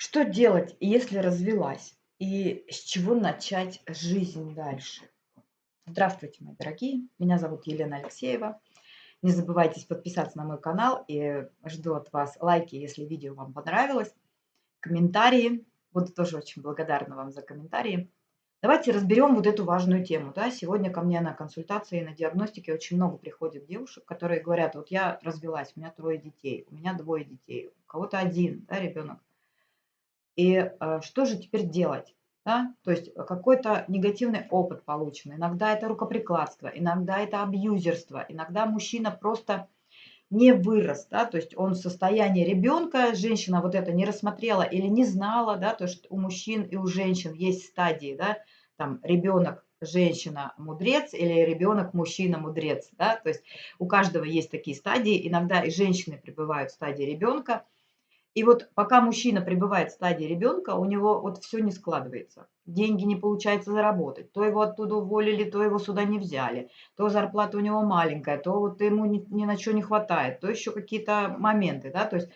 Что делать, если развелась? И с чего начать жизнь дальше? Здравствуйте, мои дорогие. Меня зовут Елена Алексеева. Не забывайте подписаться на мой канал и жду от вас лайки, если видео вам понравилось, комментарии. Буду тоже очень благодарна вам за комментарии. Давайте разберем вот эту важную тему. Да? Сегодня ко мне на консультации, на диагностике очень много приходит девушек, которые говорят, вот я развелась, у меня трое детей, у меня двое детей, у кого-то один да, ребенок. И э, что же теперь делать? Да? То есть какой-то негативный опыт получен. Иногда это рукоприкладство, иногда это абьюзерство, иногда мужчина просто не вырос, да, то есть он в состоянии ребенка, женщина вот это не рассмотрела или не знала, да, то есть у мужчин и у женщин есть стадии, да, там ребенок, женщина, мудрец или ребенок, мужчина, мудрец, да, то есть у каждого есть такие стадии, иногда и женщины пребывают в стадии ребенка, и вот пока мужчина пребывает в стадии ребенка, у него вот все не складывается. Деньги не получается заработать. То его оттуда уволили, то его сюда не взяли. То зарплата у него маленькая, то вот ему ни, ни на что не хватает, то еще какие-то моменты, да, то есть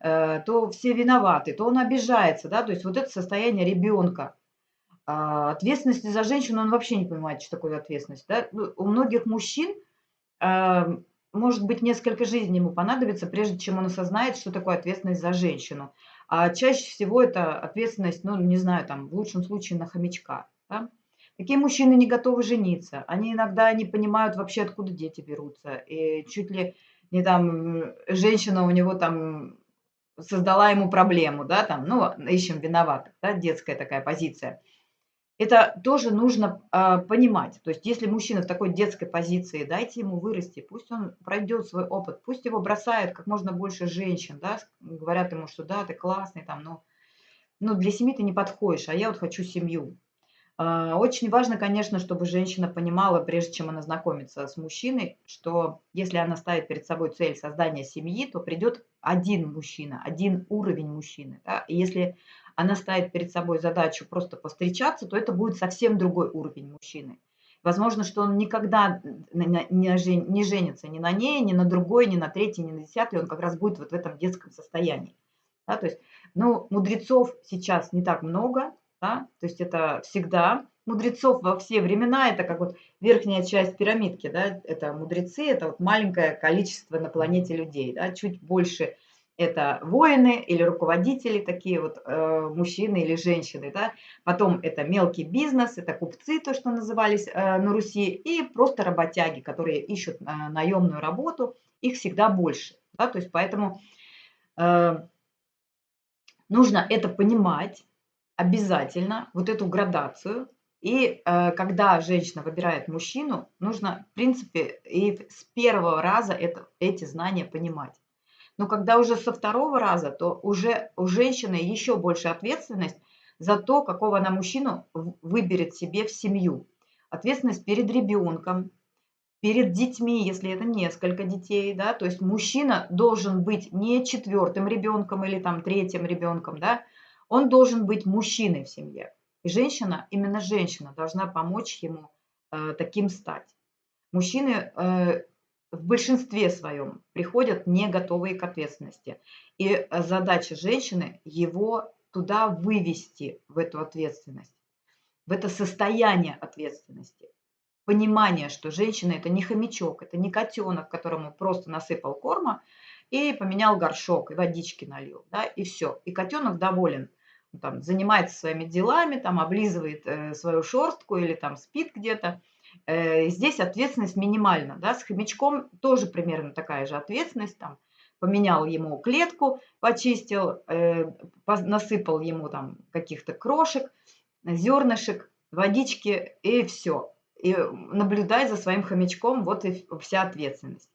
э, то все виноваты, то он обижается, да, то есть вот это состояние ребенка. А ответственности за женщину он вообще не понимает, что такое ответственность. Да? Ну, у многих мужчин э, может быть, несколько жизней ему понадобится, прежде чем он осознает, что такое ответственность за женщину. А чаще всего это ответственность, ну, не знаю, там, в лучшем случае на хомячка. Да? Такие мужчины не готовы жениться. Они иногда не понимают вообще, откуда дети берутся. И чуть ли не там женщина у него там создала ему проблему, да, там, ну, ищем виноватых, да, детская такая позиция. Это тоже нужно а, понимать. То есть если мужчина в такой детской позиции, дайте ему вырасти, пусть он пройдет свой опыт, пусть его бросают как можно больше женщин, да, говорят ему, что да, ты классный, там, но, но для семьи ты не подходишь, а я вот хочу семью. А, очень важно, конечно, чтобы женщина понимала, прежде чем она знакомится с мужчиной, что если она ставит перед собой цель создания семьи, то придет один мужчина, один уровень мужчины. Да? И если она ставит перед собой задачу просто повстречаться, то это будет совсем другой уровень мужчины. Возможно, что он никогда не женится ни на ней, ни на другой, ни на третьей, ни на десятой, он как раз будет вот в этом детском состоянии. Да, то есть, ну, мудрецов сейчас не так много, да, то есть это всегда мудрецов во все времена, это как вот верхняя часть пирамидки, да, это мудрецы, это вот маленькое количество на планете людей, да, чуть больше – это воины или руководители, такие вот э, мужчины или женщины. Да? Потом это мелкий бизнес, это купцы, то, что назывались э, на Руси, и просто работяги, которые ищут э, наемную работу, их всегда больше. Да? То есть поэтому э, нужно это понимать обязательно, вот эту градацию. И э, когда женщина выбирает мужчину, нужно, в принципе, и с первого раза это, эти знания понимать. Но когда уже со второго раза, то уже у женщины еще больше ответственность за то, какого она мужчину выберет себе в семью. Ответственность перед ребенком, перед детьми, если это несколько детей, да, то есть мужчина должен быть не четвертым ребенком или там третьим ребенком, да, он должен быть мужчиной в семье. И женщина, именно женщина должна помочь ему э, таким стать. Мужчины э, в большинстве своем приходят не готовые к ответственности. И э, задача женщины его туда вывести, в эту ответственность, в это состояние ответственности. Понимание, что женщина это не хомячок, это не котенок, которому просто насыпал корма и поменял горшок, и водички налил, да, и все. И котенок доволен, там, занимается своими делами, там, облизывает э, свою шерстку или там спит где-то, здесь ответственность минимальна. Да? С хомячком тоже примерно такая же ответственность. Там, поменял ему клетку, почистил, э, насыпал ему там каких-то крошек, зернышек, водички и все. И наблюдай за своим хомячком, вот и вся ответственность.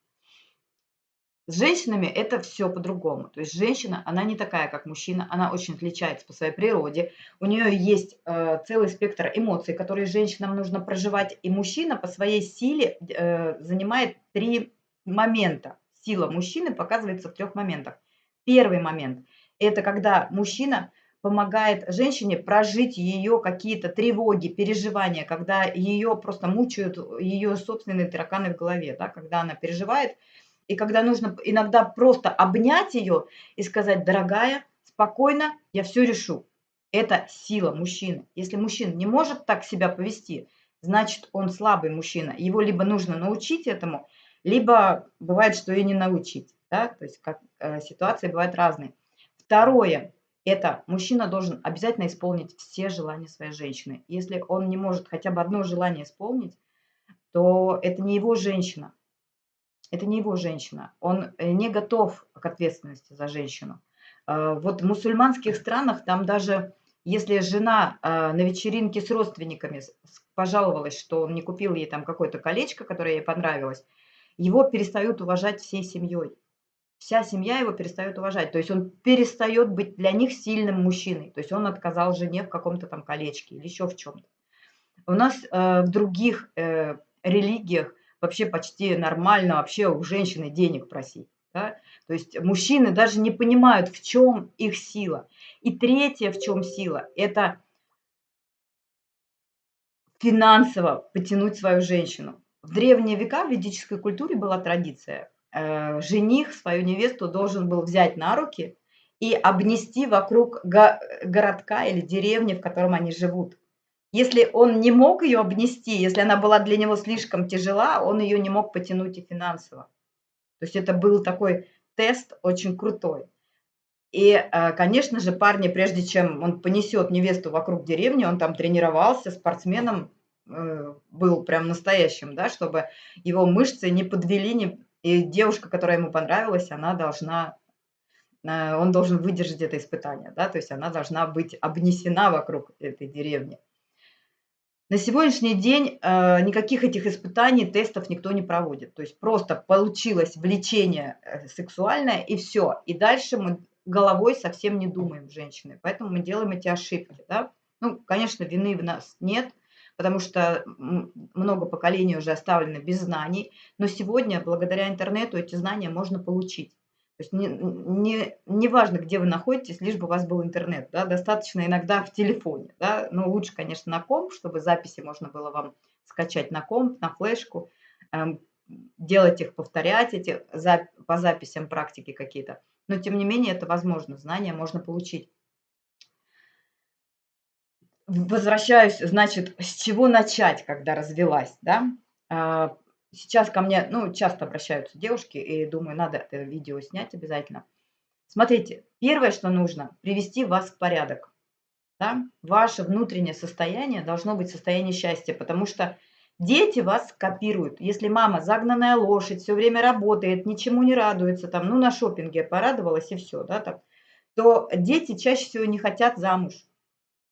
С женщинами это все по-другому. То есть женщина, она не такая, как мужчина, она очень отличается по своей природе. У нее есть э, целый спектр эмоций, которые женщинам нужно проживать. И мужчина по своей силе э, занимает три момента. Сила мужчины показывается в трех моментах. Первый момент – это когда мужчина помогает женщине прожить ее какие-то тревоги, переживания, когда ее просто мучают ее собственные тараканы в голове, да, когда она переживает – и когда нужно иногда просто обнять ее и сказать, дорогая, спокойно, я все решу. Это сила мужчины. Если мужчина не может так себя повести, значит, он слабый мужчина. Его либо нужно научить этому, либо бывает, что и не научить. Да? То есть как, э, ситуации бывают разные. Второе, это мужчина должен обязательно исполнить все желания своей женщины. Если он не может хотя бы одно желание исполнить, то это не его женщина. Это не его женщина. Он э, не готов к ответственности за женщину. Э, вот в мусульманских странах там даже если жена э, на вечеринке с родственниками пожаловалась, что он не купил ей там какое-то колечко, которое ей понравилось, его перестают уважать всей семьей вся семья его перестает уважать. То есть он перестает быть для них сильным мужчиной. То есть он отказал жене в каком-то там колечке или еще в чем-то. У нас в других религиях вообще почти нормально вообще у женщины денег просить. Да? То есть мужчины даже не понимают, в чем их сила. И третье, в чем сила, это финансово потянуть свою женщину. В древние века в ведической культуре была традиция э, жених свою невесту должен был взять на руки и обнести вокруг го городка или деревни, в котором они живут. Если он не мог ее обнести, если она была для него слишком тяжела, он ее не мог потянуть и финансово. То есть это был такой тест очень крутой. И, э, конечно же, парни, прежде чем он понесет невесту вокруг деревни, он там тренировался, спортсменом э, был прям настоящим, да, чтобы его мышцы не подвели, не, и девушка, которая ему понравилась, она должна, э, он должен выдержать это испытание, да, то есть она должна быть обнесена вокруг этой деревни. На сегодняшний день э, никаких этих испытаний, тестов никто не проводит. То есть просто получилось влечение э, сексуальное и все. И дальше мы головой совсем не думаем, женщины. Поэтому мы делаем эти ошибки. Да? Ну, конечно, вины в нас нет – потому что много поколений уже оставлено без знаний, но сегодня благодаря интернету эти знания можно получить. То есть не, не, не важно, где вы находитесь, лишь бы у вас был интернет. Да? Достаточно иногда в телефоне. Да? Но лучше, конечно, на комп, чтобы записи можно было вам скачать на комп, на флешку, эм, делать их, повторять эти за, по записям практики какие-то. Но тем не менее это возможно, знания можно получить возвращаюсь, значит, с чего начать, когда развелась, да? Сейчас ко мне, ну, часто обращаются девушки, и думаю, надо это видео снять обязательно. Смотрите, первое, что нужно, привести вас в порядок. Да? Ваше внутреннее состояние должно быть состояние счастья, потому что дети вас копируют. Если мама загнанная лошадь, все время работает, ничему не радуется, там, ну, на шопинге порадовалась и все, да, так, то дети чаще всего не хотят замуж.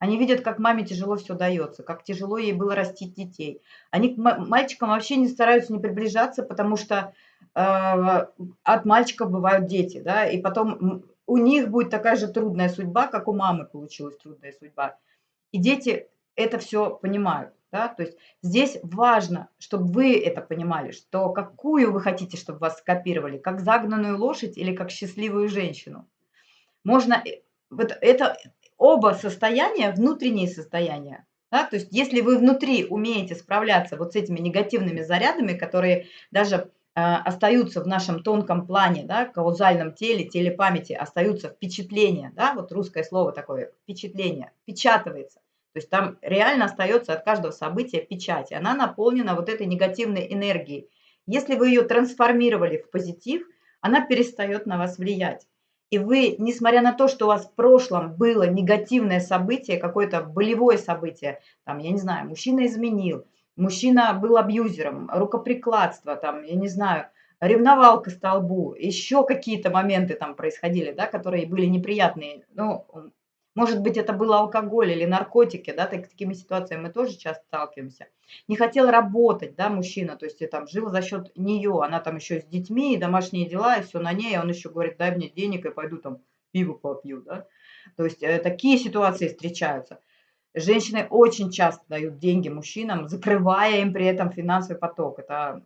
Они видят, как маме тяжело все дается, как тяжело ей было растить детей. Они к мальчикам вообще не стараются не приближаться, потому что э, от мальчиков бывают дети, да, и потом у них будет такая же трудная судьба, как у мамы получилась трудная судьба. И дети это все понимают. Да? То есть здесь важно, чтобы вы это понимали, что какую вы хотите, чтобы вас скопировали, как загнанную лошадь или как счастливую женщину. Можно, э, вот это, оба состояния внутренние состояния. Да? То есть если вы внутри умеете справляться вот с этими негативными зарядами, которые даже э, остаются в нашем тонком плане, да, каузальном теле, теле памяти, остаются впечатления, да, вот русское слово такое, впечатление, впечатывается. То есть там реально остается от каждого события печать, она наполнена вот этой негативной энергией. Если вы ее трансформировали в позитив, она перестает на вас влиять. И вы, несмотря на то, что у вас в прошлом было негативное событие, какое-то болевое событие, там, я не знаю, мужчина изменил, мужчина был абьюзером, рукоприкладство, там, я не знаю, ревновал к столбу, еще какие-то моменты там происходили, да, которые были неприятные. Ну, может быть, это был алкоголь или наркотики, да, так, такими ситуациями мы тоже часто сталкиваемся. Не хотел работать, да, мужчина, то есть и там жил за счет нее, она там еще с детьми, и домашние дела, и все на ней, а он еще говорит, дай мне денег, и пойду там пиво попью, да. То есть э, такие ситуации встречаются. Женщины очень часто дают деньги мужчинам, закрывая им при этом финансовый поток. Это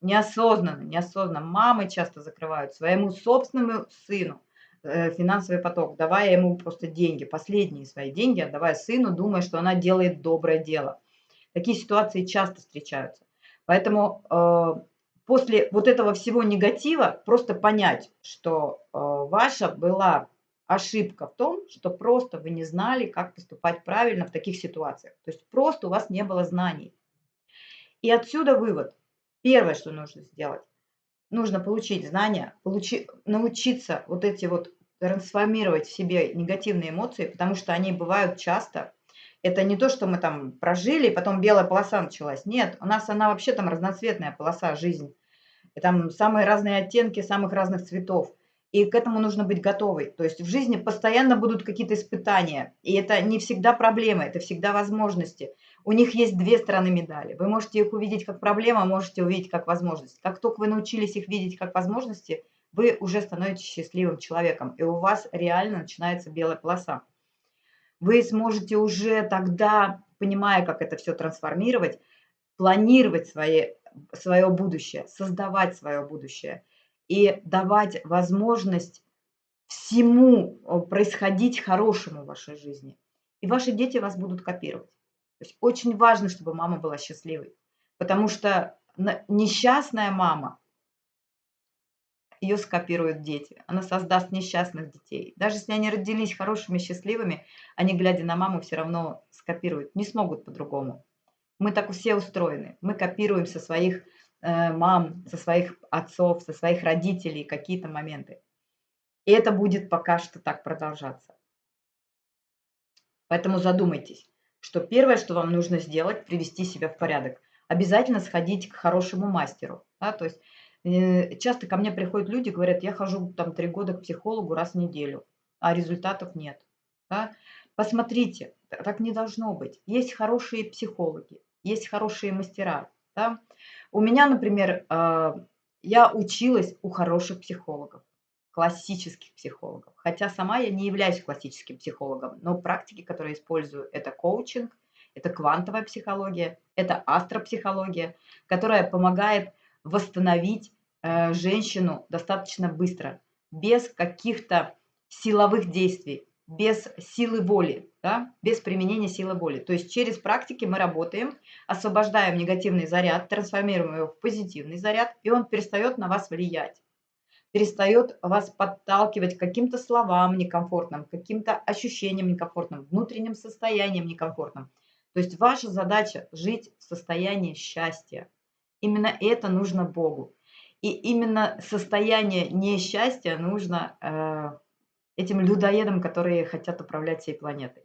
неосознанно, неосознанно. Мамы часто закрывают своему собственному сыну финансовый поток, давая ему просто деньги, последние свои деньги, отдавая сыну, думая, что она делает доброе дело. Такие ситуации часто встречаются. Поэтому э, после вот этого всего негатива просто понять, что э, ваша была ошибка в том, что просто вы не знали, как поступать правильно в таких ситуациях. То есть просто у вас не было знаний. И отсюда вывод. Первое, что нужно сделать, нужно получить знания, получи, научиться вот эти вот трансформировать в себе негативные эмоции, потому что они бывают часто. Это не то, что мы там прожили, и потом белая полоса началась. Нет, у нас она вообще там разноцветная полоса, жизнь. И там самые разные оттенки самых разных цветов. И к этому нужно быть готовой. То есть в жизни постоянно будут какие-то испытания. И это не всегда проблемы, это всегда возможности. У них есть две стороны медали. Вы можете их увидеть как проблему, а можете увидеть как возможность. Как только вы научились их видеть как возможности, вы уже становитесь счастливым человеком. И у вас реально начинается белая полоса. Вы сможете уже тогда, понимая, как это все трансформировать, планировать свои, свое будущее, создавать свое будущее – и давать возможность всему э, происходить хорошему в вашей жизни. И ваши дети вас будут копировать. То есть очень важно, чтобы мама была счастливой. Потому что несчастная мама, ее скопируют дети. Она создаст несчастных детей. Даже если они родились хорошими, счастливыми, они, глядя на маму, все равно скопируют. Не смогут по-другому. Мы так все устроены. Мы копируем со своих Э, мам, со своих отцов, со своих родителей какие-то моменты. И это будет пока что так продолжаться. Поэтому задумайтесь, что первое, что вам нужно сделать, привести себя в порядок. Обязательно сходить к хорошему мастеру. Да? То есть часто ко мне приходят люди, говорят, я хожу там три года к психологу раз в неделю, а результатов нет. Да? Посмотрите, так не должно быть. Есть хорошие психологи, есть хорошие мастера. Да? У меня, например, а, я училась у хороших психологов, классических психологов. Хотя сама я не являюсь классическим психологом, но практики, которые использую, это коучинг, это квантовая психология, это астропсихология, которая помогает восстановить э, женщину достаточно быстро, без каких-то силовых действий, без силы воли, да, без применения силы воли. То есть через практики мы работаем, освобождаем негативный заряд, трансформируем его в позитивный заряд, и он перестает на вас влиять, перестает вас подталкивать каким-то словам некомфортным, каким-то ощущениям некомфортным, внутренним состоянием некомфортным. То есть ваша задача жить в состоянии счастья. Именно это нужно Богу. И именно состояние несчастья нужно э, этим людоедам, которые хотят управлять всей планетой.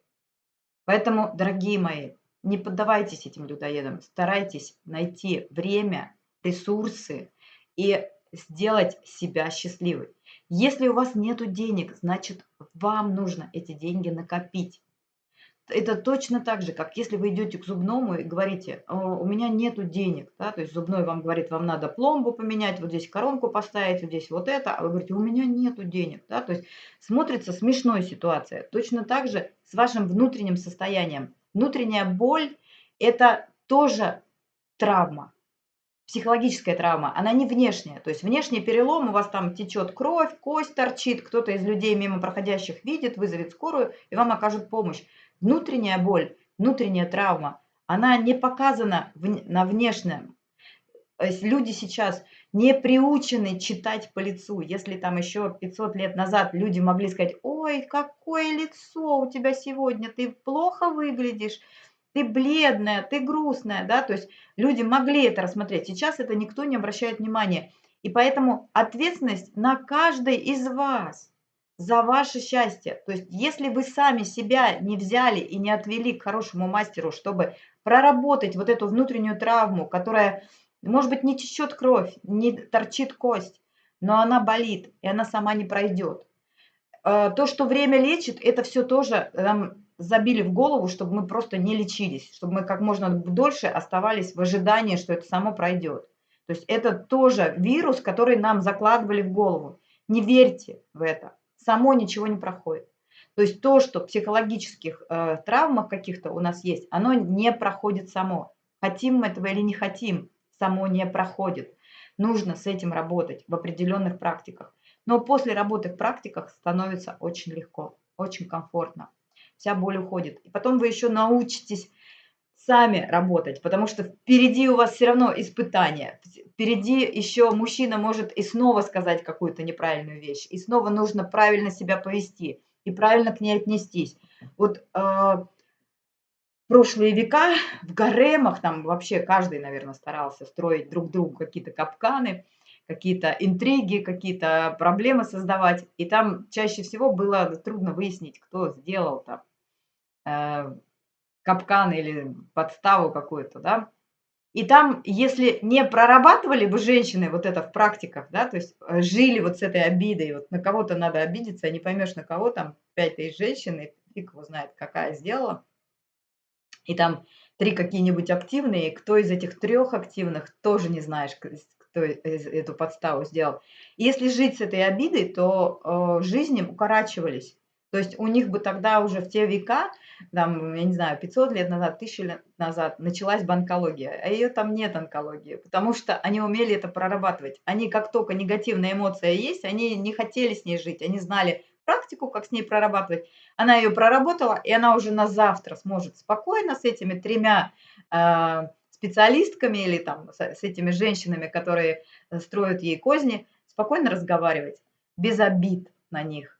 Поэтому, дорогие мои, не поддавайтесь этим людоедам, старайтесь найти время, ресурсы и сделать себя счастливой. Если у вас нет денег, значит, вам нужно эти деньги накопить. Это точно так же, как если вы идете к зубному и говорите, у меня нету денег, да, то есть зубной вам говорит, вам надо пломбу поменять, вот здесь коронку поставить, вот здесь вот это, а вы говорите, у меня нету денег, да, то есть смотрится смешная ситуация. Точно так же с вашим внутренним состоянием. Внутренняя боль – это тоже травма, психологическая травма, она не внешняя. То есть внешний перелом, у вас там течет кровь, кость торчит, кто-то из людей мимо проходящих видит, вызовет скорую, и вам окажут помощь. Внутренняя боль, внутренняя травма, она не показана на внешнем. Люди сейчас не приучены читать по лицу. Если там еще 500 лет назад люди могли сказать, ой, какое лицо у тебя сегодня, ты плохо выглядишь, ты бледная, ты грустная, да, то есть люди могли это рассмотреть. Сейчас это никто не обращает внимания. И поэтому ответственность на каждой из вас за ваше счастье. То есть если вы сами себя не взяли и не отвели к хорошему мастеру, чтобы проработать вот эту внутреннюю травму, которая, может быть, не течет кровь, не торчит кость, но она болит, и она сама не пройдет. Э, то, что время лечит, это все тоже нам забили в голову, чтобы мы просто не лечились, чтобы мы как можно дольше оставались в ожидании, что это само пройдет. То есть это тоже вирус, который нам закладывали в голову. Не верьте в это само ничего не проходит. То есть то, что психологических э, травмах каких-то у нас есть, оно не проходит само. Хотим мы этого или не хотим, само не проходит. Нужно с этим работать в определенных практиках. Но после работы в практиках становится очень легко, очень комфортно. Вся боль уходит. И потом вы еще научитесь сами работать, потому что впереди у вас все равно испытание. Впереди еще мужчина может и снова сказать какую-то неправильную вещь, и снова нужно правильно себя повести. и правильно к ней отнестись. Вот э, прошлые века в гаремах там вообще каждый, наверное, старался строить друг другу какие-то капканы, какие-то интриги, какие-то проблемы создавать. И там чаще всего было трудно выяснить, кто сделал там э, капкан или подставу какую-то, да. И там, если не прорабатывали бы женщины вот это в практиках, да, то есть э, жили вот с этой обидой, вот на кого-то надо обидеться, а не поймешь, на кого там пять тысяч женщин, и фиг его знает, какая сделала. И там три какие-нибудь активные, кто из этих трех активных, тоже не знаешь, кто эту подставу сделал. И если жить с этой обидой, то э, жизни укорачивались. То есть у них бы тогда уже в те века, там, я не знаю, 500 лет назад, 1000 лет назад началась бы онкология, а ее там нет онкологии, потому что они умели это прорабатывать. Они, как только негативная эмоция есть, они не хотели с ней жить, они знали практику, как с ней прорабатывать. Она ее проработала, и она уже на завтра сможет спокойно с этими тремя э, специалистками или там с, с этими женщинами, которые строят ей козни, спокойно разговаривать, без обид на них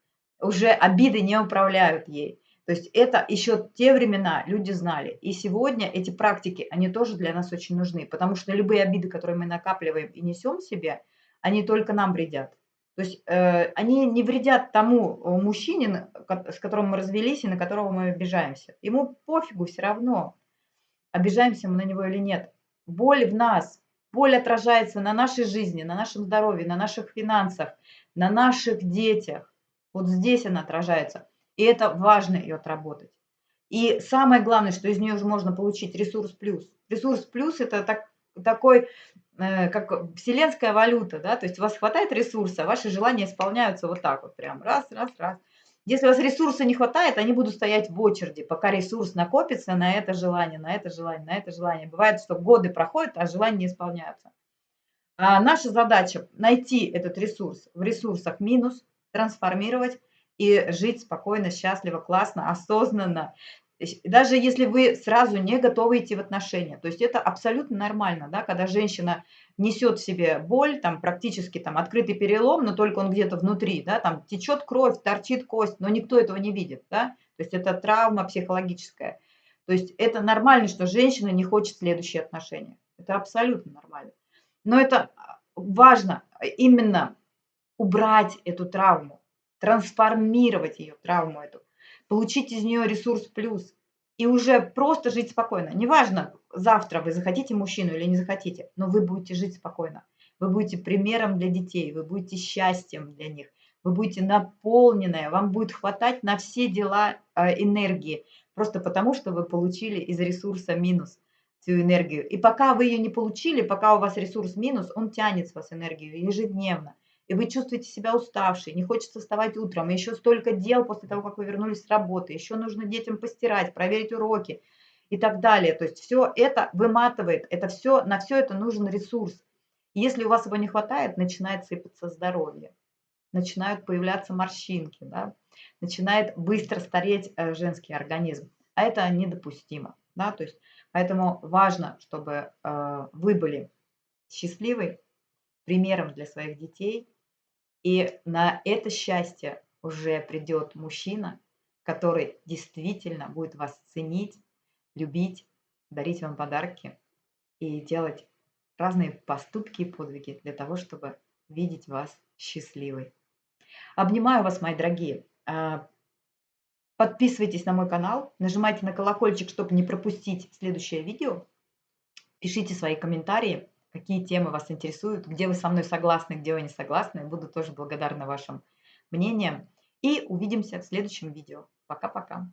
уже обиды не управляют ей. То есть это еще те времена люди знали. И сегодня эти практики, они тоже для нас очень нужны, потому что любые обиды, которые мы накапливаем и несем себе, они только нам вредят. То есть э, они не вредят тому э, мужчине, с которым мы развелись и на которого мы обижаемся. Ему пофигу все равно, обижаемся мы на него или нет. Боль в нас, боль отражается на нашей жизни, на нашем здоровье, на наших финансах, на наших детях. Вот здесь она отражается. И это важно ее отработать. И самое главное, что из нее же можно получить ресурс плюс. Ресурс плюс – это так, такой, э, как вселенская валюта, да, то есть у вас хватает ресурса, ваши желания исполняются вот так вот прям, раз, раз, раз. Если у вас ресурса не хватает, они будут стоять в очереди, пока ресурс накопится на это желание, на это желание, на это желание. Бывает, что годы проходят, а желания не исполняются. А наша задача найти этот ресурс в ресурсах минус, трансформировать и жить спокойно, счастливо, классно, осознанно. Даже если вы сразу не готовы идти в отношения. То есть это абсолютно нормально, да, когда женщина несет в себе боль, там практически там открытый перелом, но только он где-то внутри, да, там течет кровь, торчит кость, но никто этого не видит, да, то есть это травма психологическая. То есть это нормально, что женщина не хочет следующие отношения. Это абсолютно нормально. Но это важно именно убрать эту травму, трансформировать ее, травму эту, получить из нее ресурс плюс и уже просто жить спокойно. Неважно, завтра вы захотите мужчину или не захотите, но вы будете жить спокойно. Вы будете примером для детей, вы будете счастьем для них, вы будете наполненная, вам будет хватать на все дела э, энергии, просто потому что вы получили из ресурса минус всю энергию. И пока вы ее не получили, пока у вас ресурс минус, он тянет с вас энергию ежедневно и вы чувствуете себя уставшей, не хочется вставать утром, еще столько дел после того, как вы вернулись с работы, еще нужно детям постирать, проверить уроки и так далее. То есть все это выматывает, это все, на все это нужен ресурс. И если у вас его не хватает, начинает сыпаться здоровье, начинают появляться морщинки, да? начинает быстро стареть э, женский организм. А это недопустимо. Да? То есть, поэтому важно, чтобы э, вы были счастливы, примером для своих детей, и на это счастье уже придет мужчина, который действительно будет вас ценить, любить, дарить вам подарки и делать разные поступки и подвиги для того, чтобы видеть вас счастливой. Обнимаю вас, мои дорогие. А, подписывайтесь на мой канал, нажимайте на колокольчик, чтобы не пропустить следующее видео. Пишите свои комментарии какие темы вас интересуют, где вы со мной согласны, где вы не согласны. Буду тоже благодарна вашим мнениям. И увидимся в следующем видео. Пока-пока.